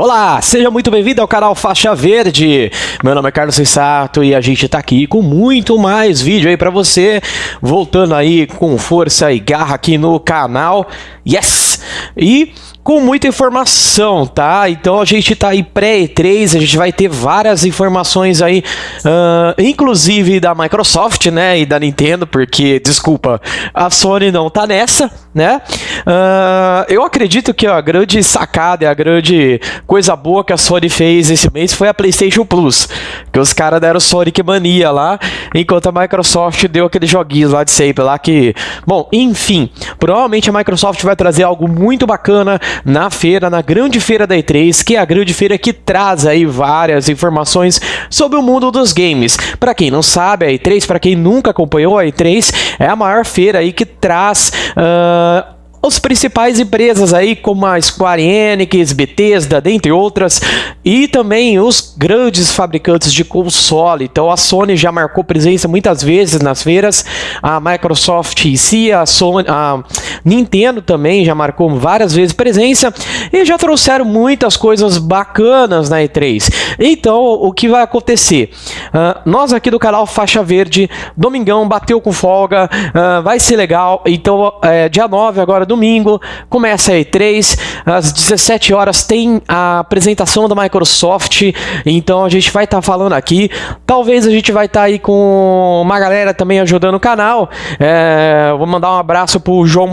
Olá, seja muito bem-vindo ao canal Faixa Verde. Meu nome é Carlos Sensato e a gente tá aqui com muito mais vídeo aí para você, voltando aí com força e garra aqui no canal. Yes! E com muita informação, tá? Então a gente tá aí pré-E3, a gente vai ter várias informações aí, uh, inclusive da Microsoft, né, e da Nintendo, porque, desculpa, a Sony não tá nessa, né? Uh, eu acredito que a grande sacada e a grande coisa boa que a Sony fez esse mês foi a PlayStation Plus, que os caras deram Sonic Mania lá, enquanto a Microsoft deu aqueles joguinhos lá de sempre lá que, bom, enfim, provavelmente a Microsoft vai trazer algo muito bacana na feira, na grande feira da E3, que é a grande feira que traz aí várias informações sobre o mundo dos games. Para quem não sabe, a E3, para quem nunca acompanhou a E3, é a maior feira aí que traz uh, os principais empresas aí como a Square Enix, Bethesda, dentre outras, e também os grandes fabricantes de console. Então a Sony já marcou presença muitas vezes nas feiras, a Microsoft em si, a, Sony, a Nintendo também já marcou várias vezes presença e já trouxeram muitas coisas bacanas na E3. Então o que vai acontecer? Uh, nós aqui do canal Faixa Verde, domingão bateu com folga, uh, vai ser legal. Então é, dia 9 agora domingo, começa a E3, às 17 horas tem a apresentação da Microsoft, então a gente vai estar tá falando aqui, talvez a gente vai estar tá aí com uma galera também ajudando o canal, é, vou mandar um abraço para o João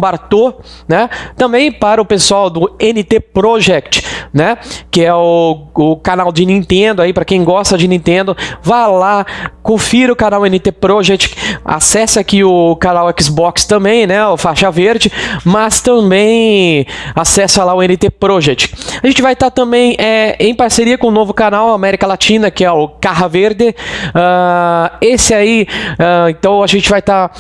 Né, também para o pessoal do NT Project, né, que é o, o canal de Nintendo aí, para quem gosta de Nintendo, vá lá, confira o canal NT Project, acesse aqui o canal Xbox também, né, o faixa verde, mas também acessa lá o NT Project. A gente vai estar tá também é, em parceria com o novo canal América Latina, que é o Carra Verde. Uh, esse aí, uh, então a gente vai estar tá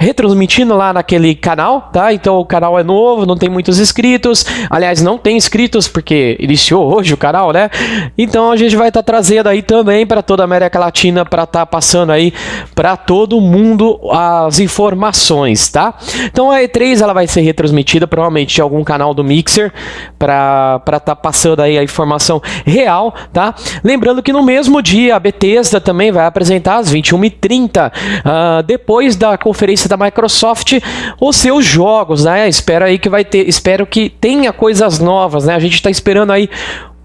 retransmitindo lá naquele canal, tá? Então o canal é novo, não tem muitos inscritos. Aliás, não tem inscritos porque iniciou hoje o canal, né? Então a gente vai estar tá trazendo aí também para toda a América Latina para estar tá passando aí para todo mundo as informações, tá? Então a E3 ela vai ser retransmitida provavelmente em algum canal do Mixer para estar tá passando aí a informação real, tá? Lembrando que no mesmo dia a Bethesda também vai apresentar às 21h30, uh, ah, depois da conferência da Microsoft os seus jogos, né? Espero aí que vai ter, espero que tenha coisas novas, né? A gente está esperando aí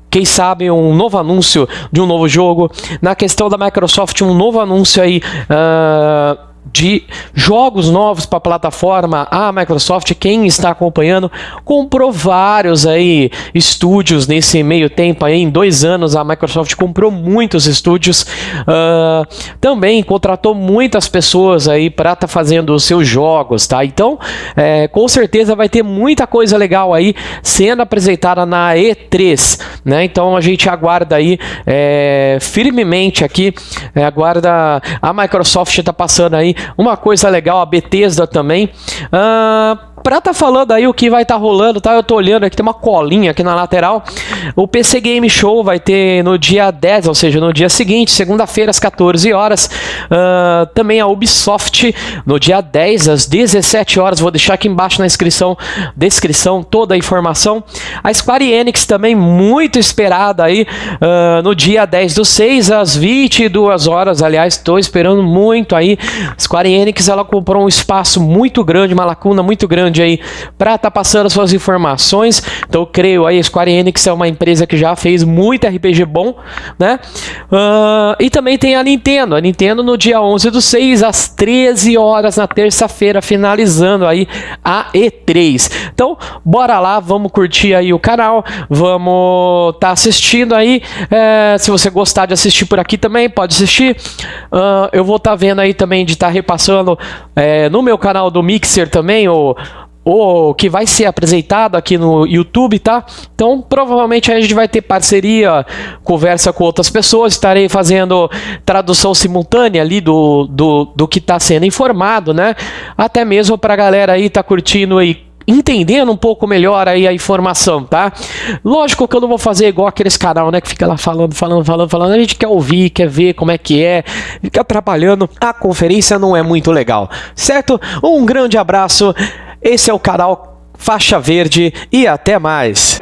quem sabe um novo anúncio de um novo jogo. Na questão da Microsoft, um novo anúncio aí. Uh de jogos novos para a plataforma, a Microsoft, quem está acompanhando, comprou vários aí estúdios nesse meio tempo aí, em dois anos a Microsoft comprou muitos estúdios, uh, também contratou muitas pessoas aí para estar tá fazendo os seus jogos, tá? Então, é, com certeza vai ter muita coisa legal aí sendo apresentada na E3, né? Então a gente aguarda aí é, firmemente aqui, é, aguarda a Microsoft está passando aí uma coisa legal, a Bethesda também. Uh, pra tá falando aí o que vai tá rolando, tá? Eu tô olhando aqui, tem uma colinha aqui na lateral. O PC Game Show vai ter no dia 10, ou seja, no dia seguinte, segunda-feira, às 14 horas. Uh, também a Ubisoft no dia 10, às 17 horas. Vou deixar aqui embaixo na inscrição, descrição, toda a informação. A Square Enix também, muito esperada aí, uh, no dia 10 do 6, às 22 horas. Aliás, estou esperando muito aí. Square Enix, ela comprou um espaço muito grande, uma lacuna muito grande grande aí para estar tá passando as suas informações. Então creio aí, a Square Enix é uma empresa que já fez muito RPG bom, né? Uh, e também tem a Nintendo. A Nintendo no dia 11 do 6, às 13 horas na terça-feira, finalizando aí a E3. Então, bora lá, vamos curtir aí o canal, vamos estar tá assistindo aí. É, se você gostar de assistir por aqui também, pode assistir. Uh, eu vou estar tá vendo aí também de estar tá repassando é, no meu canal do Mixer também, o ou que vai ser apresentado aqui no YouTube, tá? Então, provavelmente a gente vai ter parceria, conversa com outras pessoas, estarei fazendo tradução simultânea ali do, do, do que está sendo informado, né? Até mesmo para a galera aí tá curtindo aí entendendo um pouco melhor aí a informação, tá? Lógico que eu não vou fazer igual aqueles canal, né, que fica lá falando, falando, falando, falando. A gente quer ouvir, quer ver como é que é, fica atrapalhando. A conferência não é muito legal, certo? Um grande abraço. Esse é o canal Faixa Verde e até mais.